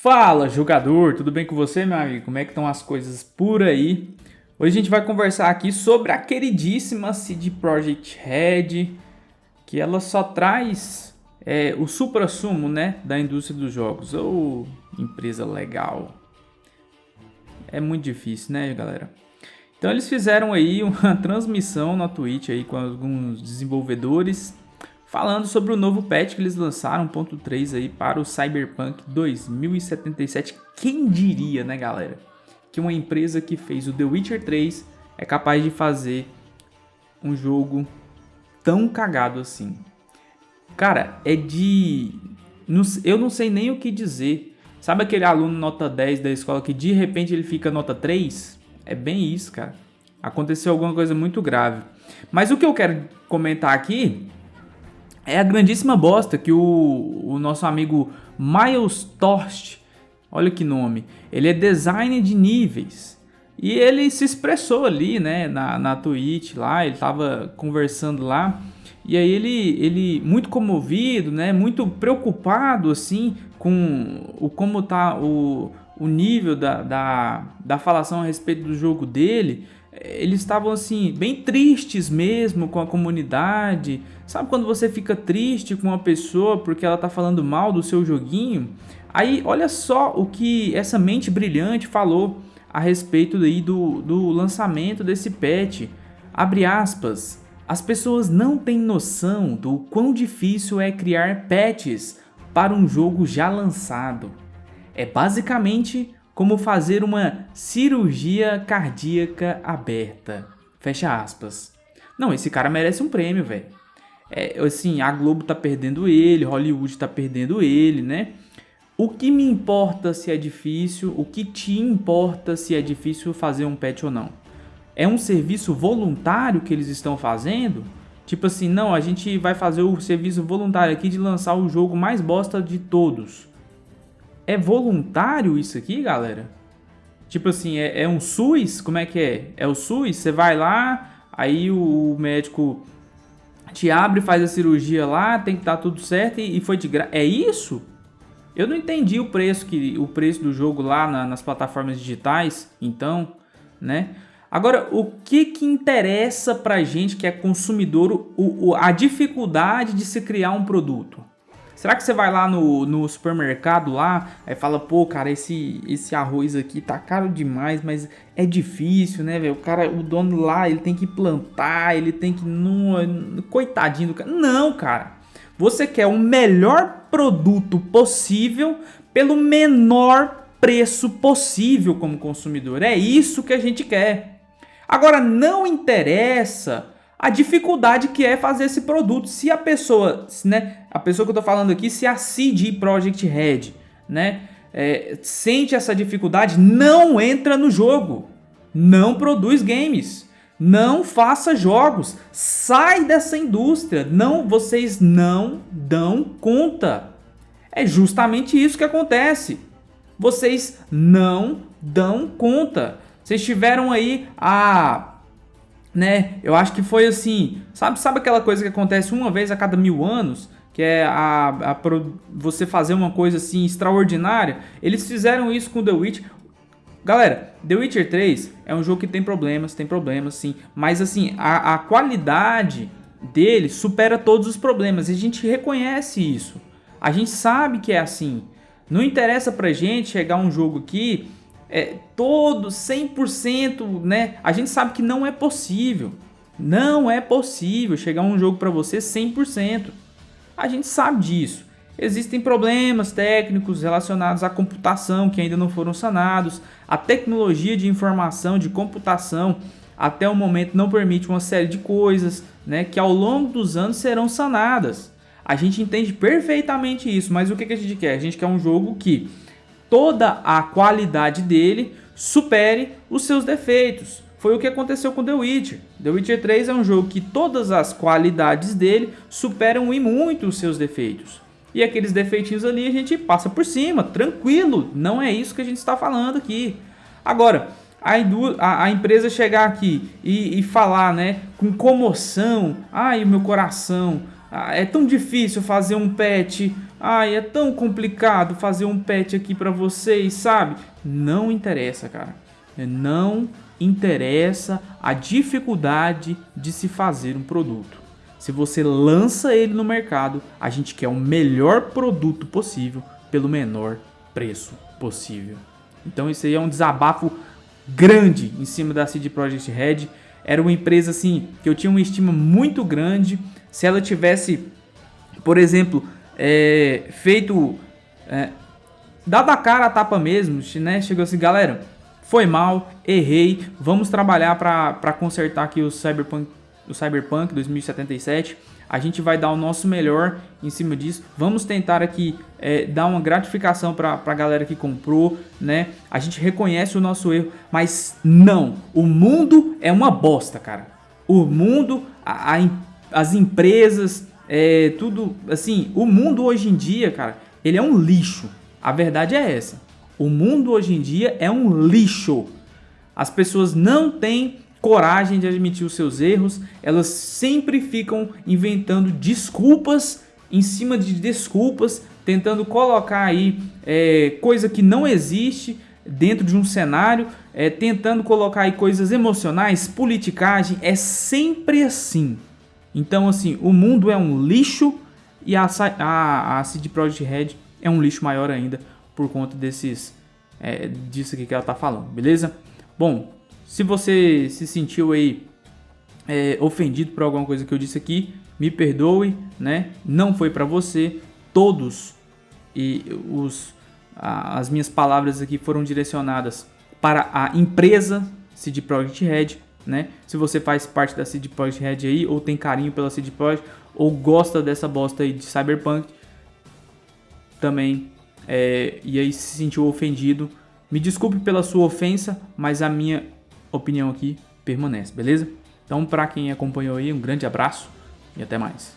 Fala, jogador, tudo bem com você, meu amigo? Como é que estão as coisas por aí? Hoje a gente vai conversar aqui sobre a queridíssima CD Projekt Red, que ela só traz é, o supra-sumo, né, da indústria dos jogos. Ou empresa legal. É muito difícil, né, galera? Então eles fizeram aí uma transmissão na Twitch aí com alguns desenvolvedores falando sobre o novo patch que eles lançaram, 1.3 aí para o Cyberpunk 2077. Quem diria, né, galera, que uma empresa que fez o The Witcher 3 é capaz de fazer um jogo tão cagado assim. Cara, é de eu não sei nem o que dizer. Sabe aquele aluno nota 10 da escola que de repente ele fica nota 3? É bem isso, cara. Aconteceu alguma coisa muito grave. Mas o que eu quero comentar aqui é a grandíssima bosta que o, o nosso amigo Miles Torst, olha que nome, ele é designer de níveis. E ele se expressou ali, né, na, na Twitch lá, ele tava conversando lá. E aí ele, ele muito comovido, né, muito preocupado, assim, com o como tá o, o nível da, da, da falação a respeito do jogo dele eles estavam assim, bem tristes mesmo com a comunidade. Sabe quando você fica triste com uma pessoa porque ela tá falando mal do seu joguinho? Aí olha só o que essa mente brilhante falou a respeito aí do, do lançamento desse patch. Abre aspas. As pessoas não têm noção do quão difícil é criar patches para um jogo já lançado. É basicamente como fazer uma cirurgia cardíaca aberta. Fecha aspas. Não, esse cara merece um prêmio, velho. É, assim, a Globo tá perdendo ele, Hollywood tá perdendo ele, né? O que me importa se é difícil, o que te importa se é difícil fazer um patch ou não? É um serviço voluntário que eles estão fazendo? Tipo assim, não, a gente vai fazer o serviço voluntário aqui de lançar o jogo mais bosta de todos. É voluntário isso aqui, galera? Tipo assim, é, é um SUS? Como é que é? É o SUS? Você vai lá, aí o, médico te abre, faz a cirurgia lá, tem que estar tá tudo certo e, e foi de graça. É isso? Eu não entendi o preço que o preço do jogo lá na, nas plataformas digitais, então, né? Agora, o que que interessa pra gente que é consumidor o, o, a dificuldade de se criar um produto? Será que você vai lá no, no supermercado lá, aí fala, pô, cara, esse, esse arroz aqui tá caro demais, mas é difícil, né, velho? O cara, o dono lá, ele tem que plantar, ele tem que... Não, coitadinho do cara. Não, cara. Você quer o melhor produto possível pelo menor preço possível como consumidor. É isso que a gente quer. Agora, não interessa a dificuldade que é fazer esse produto. Se a pessoa, né, a pessoa que eu estou falando aqui, se a CD Project Red, né, é, sente essa dificuldade, não entra no jogo, não produz games, não faça jogos, sai dessa indústria, não, vocês não dão conta. É justamente isso que acontece. Vocês não dão conta. Vocês tiveram aí a né? Eu acho que foi assim, sabe, sabe aquela coisa que acontece uma vez a cada mil anos? Que é a, a, a você fazer uma coisa assim extraordinária. Eles fizeram isso com The Witch. Galera, The Witcher 3 é um jogo que tem problemas, tem problemas sim. Mas assim, a, a qualidade dele supera todos os problemas. E a gente reconhece isso. A gente sabe que é assim. Não interessa pra gente chegar um jogo aqui é, todo 100%, né? A gente sabe que não é possível. Não é possível chegar um jogo para você 100%. A gente sabe disso. Existem problemas técnicos relacionados à computação que ainda não foram sanados. A tecnologia de informação, de computação, até o momento não permite uma série de coisas né, que ao longo dos anos serão sanadas. A gente entende perfeitamente isso, mas o que, que a gente quer? A gente quer um jogo que toda a qualidade dele supere os seus defeitos. Foi o que aconteceu com The Witcher. The Witcher 3 é um jogo que todas as qualidades dele superam e muito os seus defeitos. E aqueles defeitinhos ali a gente passa por cima, tranquilo. Não é isso que a gente está falando aqui. Agora, a, a, empresa chegar aqui e, e, falar né, com comoção, ai meu coração, ah, é tão difícil fazer um patch Ai, é tão complicado fazer um patch aqui para vocês, sabe? Não interessa, cara. Não interessa a dificuldade de se fazer um produto. Se você lança ele no mercado, a gente quer o melhor produto possível pelo menor preço possível. Então isso aí é um desabafo grande em cima da CD Projekt Red. Era uma empresa assim que eu tinha uma estima muito grande. Se ela tivesse, por exemplo, é, feito, é, dado a cara a tapa mesmo, né? Chegou assim, galera, foi mal, errei, vamos trabalhar para consertar aqui o Cyberpunk, o Cyberpunk 2077 a gente vai dar o nosso melhor em cima disso. Vamos tentar aqui é, dar uma gratificação para a galera que comprou, né? A gente reconhece o nosso erro, mas não. O mundo é uma bosta, cara. O mundo, a, a, as empresas, é, tudo assim. O mundo hoje em dia, cara, ele é um lixo. A verdade é essa. O mundo hoje em dia é um lixo. As pessoas não têm coragem de admitir os seus erros, elas sempre ficam inventando desculpas em cima de desculpas, tentando colocar aí é, coisa que não existe dentro de um cenário, é, tentando colocar aí coisas emocionais, politicagem, é sempre assim. Então assim, o mundo é um lixo e a, a, a CD Projekt Red é um lixo maior ainda por conta desses, é, disso aqui que ela tá falando, beleza? Bom, se você se sentiu aí é, ofendido por alguma coisa que eu disse aqui, me perdoe, né? Não foi para você. Todos e os a, as minhas palavras aqui foram direcionadas para a empresa CD Projekt Red, né? Se você faz parte da CD Projekt Red aí ou tem carinho pela CD Projekt ou gosta dessa bosta aí de Cyberpunk, também é, e aí se sentiu ofendido, me desculpe pela sua ofensa, mas a minha opinião aqui permanece, beleza? Então, para quem acompanhou aí, um grande abraço e até mais.